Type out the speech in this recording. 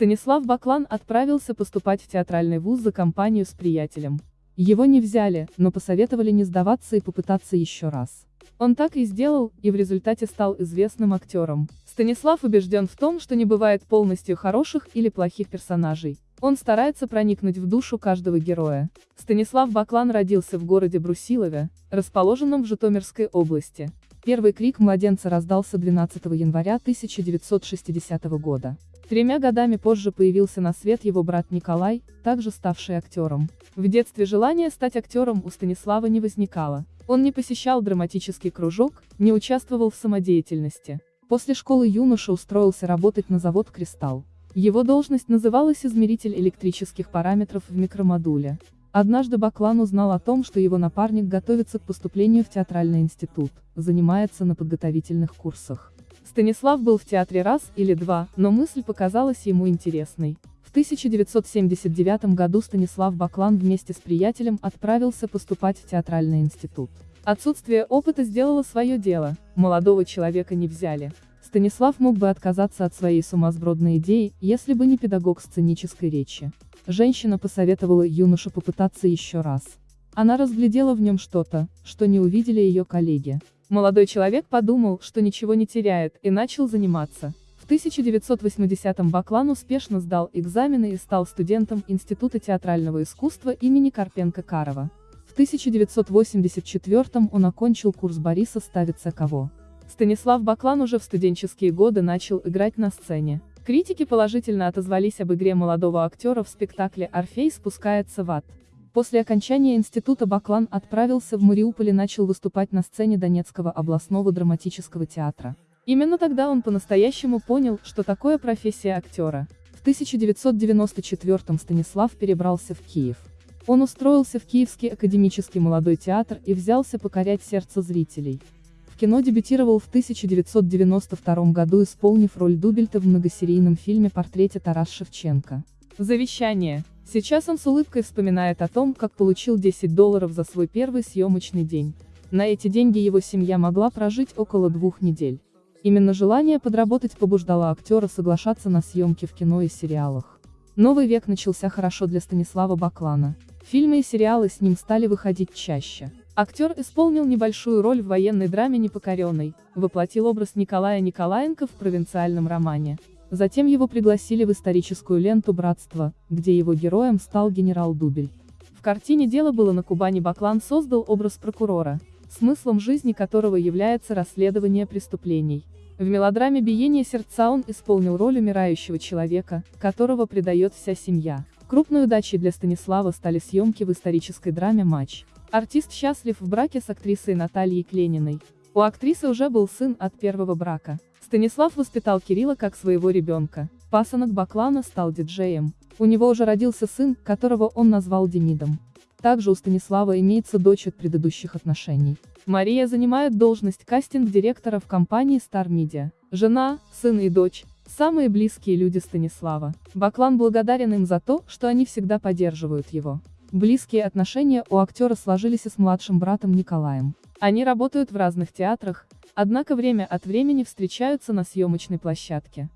Станислав Баклан отправился поступать в театральный вуз за компанию с приятелем. Его не взяли, но посоветовали не сдаваться и попытаться еще раз. Он так и сделал, и в результате стал известным актером. Станислав убежден в том, что не бывает полностью хороших или плохих персонажей. Он старается проникнуть в душу каждого героя. Станислав Баклан родился в городе Брусилове, расположенном в Житомирской области. Первый крик младенца раздался 12 января 1960 года. Тремя годами позже появился на свет его брат Николай, также ставший актером. В детстве желание стать актером у Станислава не возникало. Он не посещал драматический кружок, не участвовал в самодеятельности. После школы юноша устроился работать на завод «Кристалл». Его должность называлась измеритель электрических параметров в микромодуле. Однажды Баклан узнал о том, что его напарник готовится к поступлению в театральный институт, занимается на подготовительных курсах. Станислав был в театре раз или два, но мысль показалась ему интересной. В 1979 году Станислав Баклан вместе с приятелем отправился поступать в театральный институт. Отсутствие опыта сделало свое дело, молодого человека не взяли. Станислав мог бы отказаться от своей сумасбродной идеи, если бы не педагог сценической речи. Женщина посоветовала юноше попытаться еще раз. Она разглядела в нем что-то, что не увидели ее коллеги. Молодой человек подумал, что ничего не теряет, и начал заниматься. В 1980-м Баклан успешно сдал экзамены и стал студентом Института театрального искусства имени Карпенко-Карова. В 1984-м он окончил курс Бориса Ставица Кого. Станислав Баклан уже в студенческие годы начал играть на сцене. Критики положительно отозвались об игре молодого актера в спектакле «Орфей спускается в ад». После окончания института Баклан отправился в Мариуполь и начал выступать на сцене Донецкого областного драматического театра. Именно тогда он по-настоящему понял, что такое профессия актера. В 1994 Станислав перебрался в Киев. Он устроился в Киевский академический молодой театр и взялся покорять сердце зрителей кино дебютировал в 1992 году исполнив роль Дубельта в многосерийном фильме «Портрете Тарас Шевченко». Завещание. Сейчас он с улыбкой вспоминает о том, как получил 10 долларов за свой первый съемочный день. На эти деньги его семья могла прожить около двух недель. Именно желание подработать побуждало актера соглашаться на съемки в кино и сериалах. Новый век начался хорошо для Станислава Баклана. Фильмы и сериалы с ним стали выходить чаще. Актер исполнил небольшую роль в военной драме «Непокоренный», воплотил образ Николая Николаенко в провинциальном романе. Затем его пригласили в историческую ленту «Братство», где его героем стал генерал Дубель. В картине «Дело было на Кубани» Баклан создал образ прокурора, смыслом жизни которого является расследование преступлений. В мелодраме «Биение сердца» он исполнил роль умирающего человека, которого предает вся семья. Крупной удачей для Станислава стали съемки в исторической драме «Матч». Артист счастлив в браке с актрисой Натальей Клениной. У актрисы уже был сын от первого брака. Станислав воспитал Кирилла как своего ребенка. Пасынок Баклана стал диджеем. У него уже родился сын, которого он назвал Демидом. Также у Станислава имеется дочь от предыдущих отношений. Мария занимает должность кастинг-директора в компании Star Media. Жена, сын и дочь – самые близкие люди Станислава. Баклан благодарен им за то, что они всегда поддерживают его. Близкие отношения у актера сложились и с младшим братом Николаем. Они работают в разных театрах, однако время от времени встречаются на съемочной площадке.